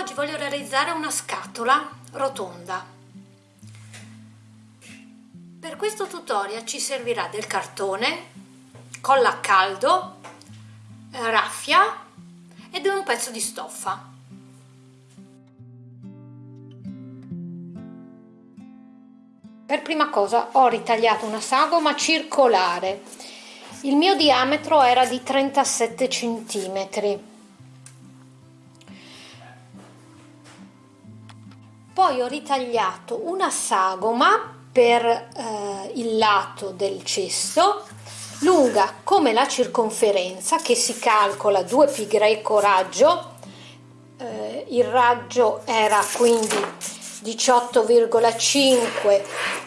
Oggi voglio realizzare una scatola rotonda. Per questo tutorial ci servirà del cartone, colla a caldo, raffia ed un pezzo di stoffa. Per prima cosa ho ritagliato una sagoma circolare. Il mio diametro era di 37 centimetri poi ho ritagliato una sagoma per eh, il lato del cesto lunga come la circonferenza che si calcola 2 pi greco raggio eh, il raggio era quindi 18,5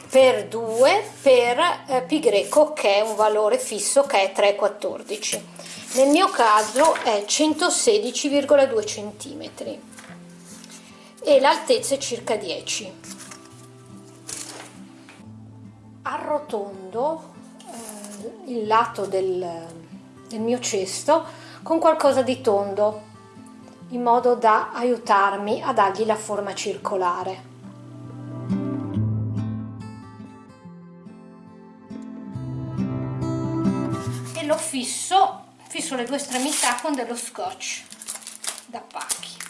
per 2 per eh, pi greco che è un valore fisso che è 3,14 nel mio caso è 116,2 centimetri e l'altezza è circa 10 arrotondo eh, il lato del, del mio cesto con qualcosa di tondo in modo da aiutarmi a dargli la forma circolare. E lo fisso fisso le due estremità con dello scotch da pacchi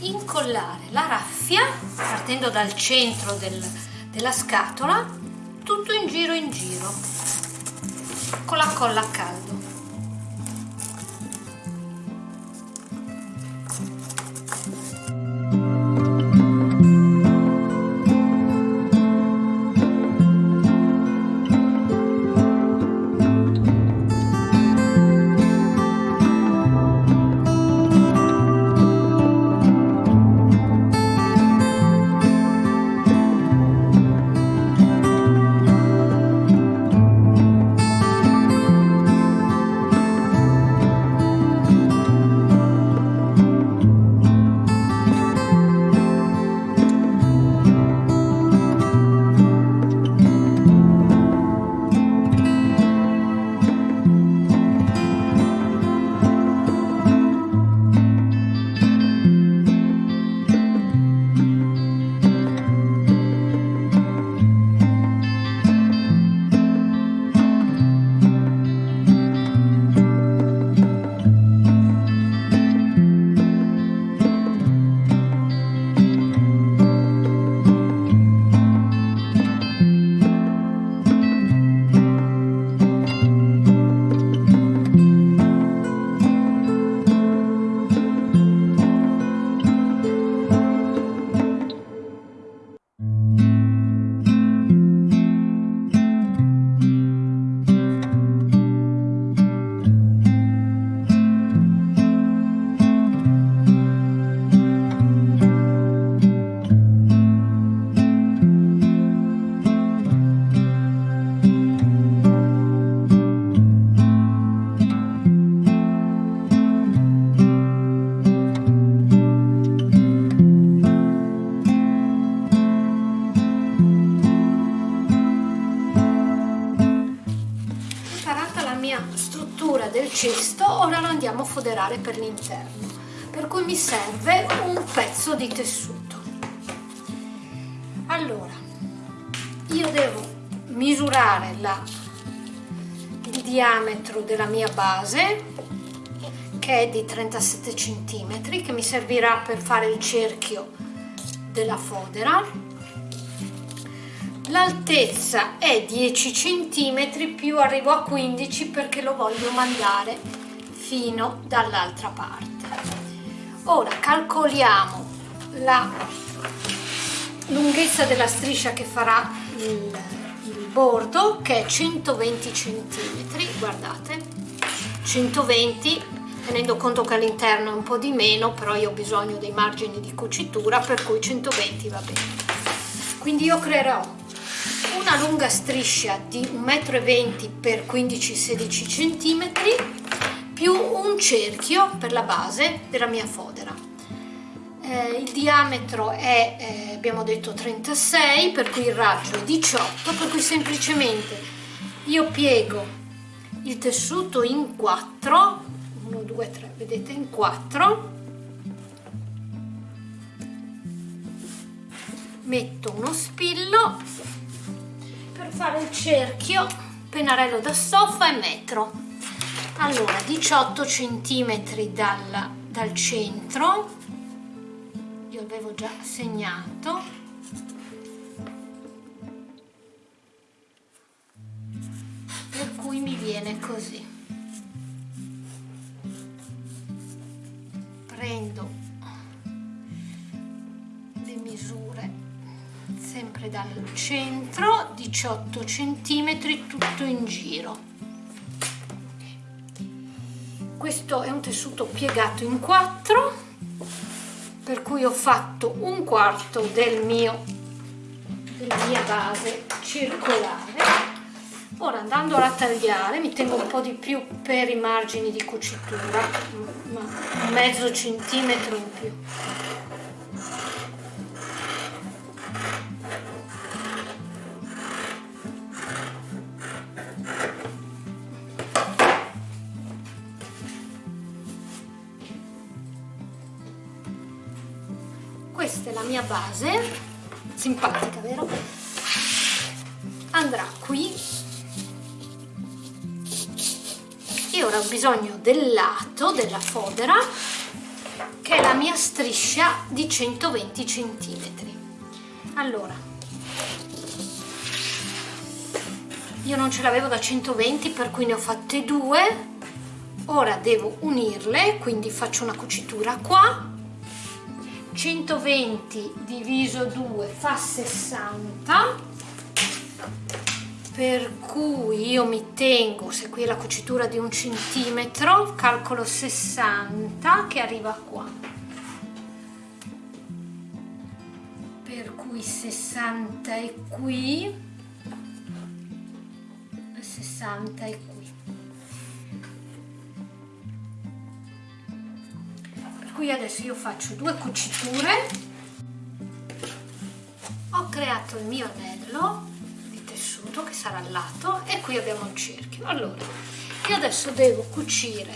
incollare la raffia partendo dal centro del, della scatola tutto in giro in giro con la colla a caldo ora lo andiamo a foderare per l'interno per cui mi serve un pezzo di tessuto. Allora io devo misurare la, il diametro della mia base che è di 37 cm che mi servirà per fare il cerchio della fodera l'altezza è 10 cm più arrivo a 15 perché lo voglio mandare fino dall'altra parte. Ora calcoliamo la lunghezza della striscia che farà il, il bordo che è 120 cm guardate. 120 tenendo conto che all'interno è un po' di meno però io ho bisogno dei margini di cucitura per cui 120 va bene. Quindi io creerò una lunga striscia di 1,20 m x 15-16 cm più un cerchio per la base della mia fodera. Eh, il diametro è eh, abbiamo detto 36 per cui il raggio è 18 per cui semplicemente io piego il tessuto in 4 1 2 3 vedete in 4 metto uno spillo per fare il cerchio pennarello da stoffa e metro. Allora 18 centimetri dal, dal centro. Io avevo già segnato. Per cui mi viene così dal centro 18 centimetri tutto in giro. Questo è un tessuto piegato in quattro per cui ho fatto un quarto del mio della mia base circolare. Ora andando a tagliare mi tengo un po' di più per i margini di cucitura ma mezzo centimetro in più questa è la mia base. Simpatica vero? Andrà qui. E ora ho bisogno del lato della fodera che è la mia striscia di 120 cm allora. Io non ce l'avevo da 120 per cui ne ho fatte due. Ora devo unirle quindi faccio una cucitura qua 120 diviso 2 fa 60 per cui io mi tengo se qui è la cucitura di un centimetro calcolo 60 che arriva qua. Per cui 60 è qui 60 è qui qui adesso io faccio due cuciture. Ho creato il mio anello di tessuto che sarà al lato e qui abbiamo il cerchio. Allora io adesso devo cucire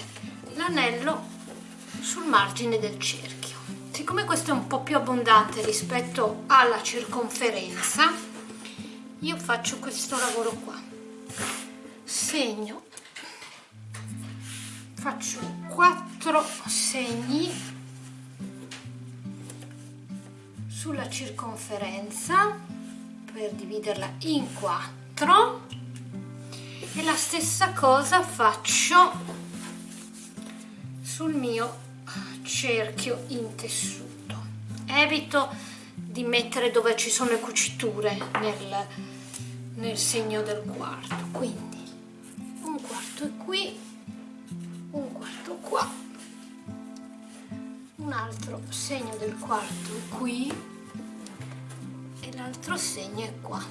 l'anello sul margine del cerchio. Siccome questo è un po' più abbondante rispetto alla circonferenza io faccio questo lavoro qua. Segno faccio 4 segni sulla circonferenza per dividerla in 4 e la stessa cosa faccio sul mio cerchio in tessuto evito di mettere dove ci sono le cuciture nel, nel segno del quarto. Quindi un quarto è qui qua un altro segno del quarto qui e l'altro segno è qua.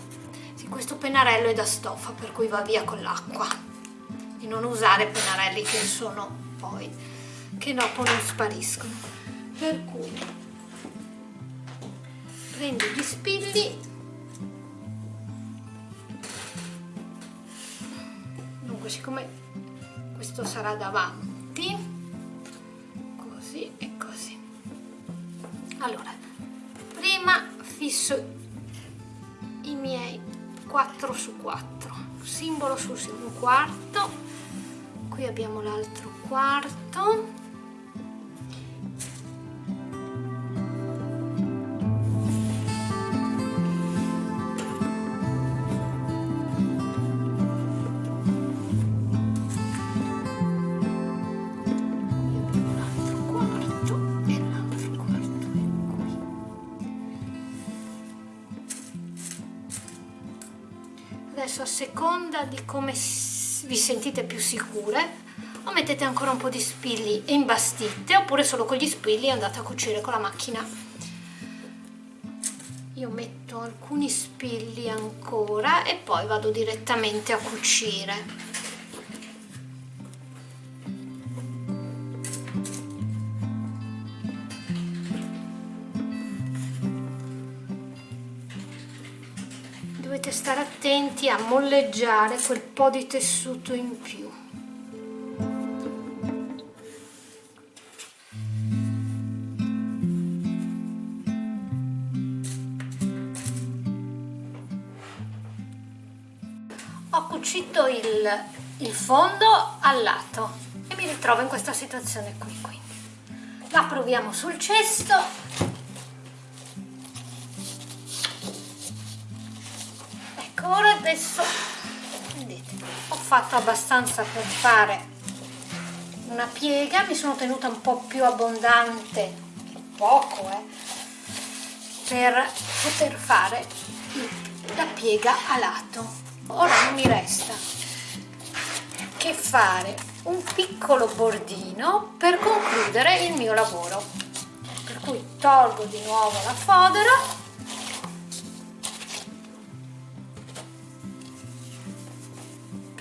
Sì, questo pennarello è da stoffa per cui va via con l'acqua. Di non usare pennarelli che sono poi che dopo non spariscono. Per cui prendo gli spilli. Dunque siccome questo sarà davanti tempi così e così. Allora prima fisso i miei 4 su 4 simbolo sul simbolo quarto. Qui abbiamo l'altro quarto adesso a seconda di come vi sentite più sicure o mettete ancora un po' di spilli e imbastite oppure solo con gli spilli andate a cucire con la macchina. Io metto alcuni spilli ancora e poi vado direttamente a cucire dovete stare attenti a molleggiare quel po' di tessuto in più. Ho cucito il, il fondo al lato e mi ritrovo in questa situazione qui quindi. La proviamo sul cesto ora adesso. Vedete ho fatto abbastanza per fare una piega mi sono tenuta un po' più abbondante poco eh, per poter fare la piega a lato. Ora non mi resta che fare un piccolo bordino per concludere il mio lavoro. Per cui tolgo di nuovo la fodera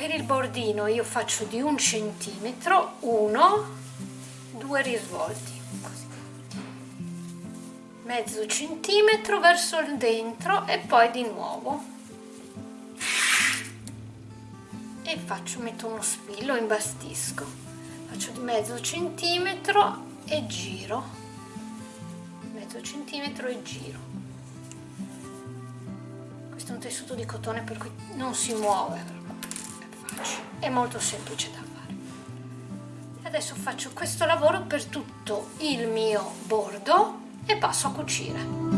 per il bordino io faccio di un centimetro uno due risvolti così. Mezzo centimetro verso il dentro e poi di nuovo. E faccio metto uno spillo imbastisco. Faccio di mezzo centimetro e giro. Mezzo centimetro e giro. Questo è un tessuto di cotone per cui non si muove è molto semplice da fare. Adesso faccio questo lavoro per tutto il mio bordo e passo a cucire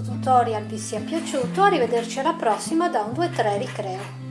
tutorial vi sia piaciuto, arrivederci alla prossima da un 2-3 ricreo.